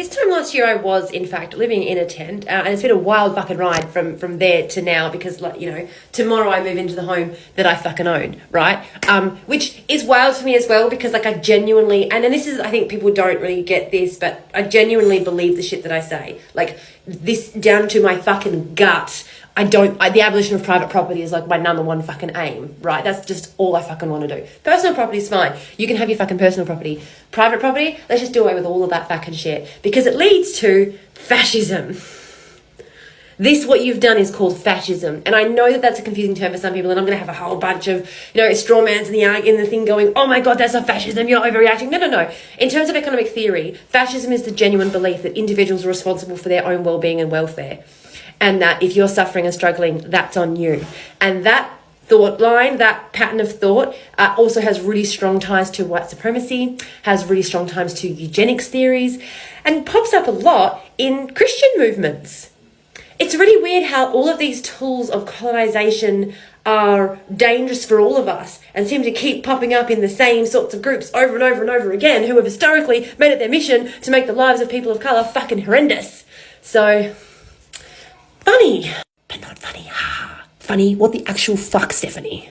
this time last year, I was in fact living in a tent, uh, and it's been a wild fucking ride from from there to now because, like, you know, tomorrow I move into the home that I fucking own, right? Um, which is wild for me as well because, like, I genuinely, and then this is, I think people don't really get this, but I genuinely believe the shit that I say, like this down to my fucking gut. I don't, I, the abolition of private property is like my number one fucking aim, right? That's just all I fucking want to do. Personal property is fine. You can have your fucking personal property. Private property, let's just do away with all of that fucking shit because it leads to fascism. This, what you've done, is called fascism. And I know that that's a confusing term for some people, and I'm going to have a whole bunch of, you know, straw mans in the, in the thing going, oh my God, that's a fascism, you're overreacting. No, no, no. In terms of economic theory, fascism is the genuine belief that individuals are responsible for their own well being and welfare and that if you're suffering and struggling, that's on you. And that thought line, that pattern of thought, uh, also has really strong ties to white supremacy, has really strong ties to eugenics theories, and pops up a lot in Christian movements. It's really weird how all of these tools of colonization are dangerous for all of us and seem to keep popping up in the same sorts of groups over and over and over again who have historically made it their mission to make the lives of people of colour fucking horrendous. So, funny, but not funny. Funny, what the actual fuck, Stephanie?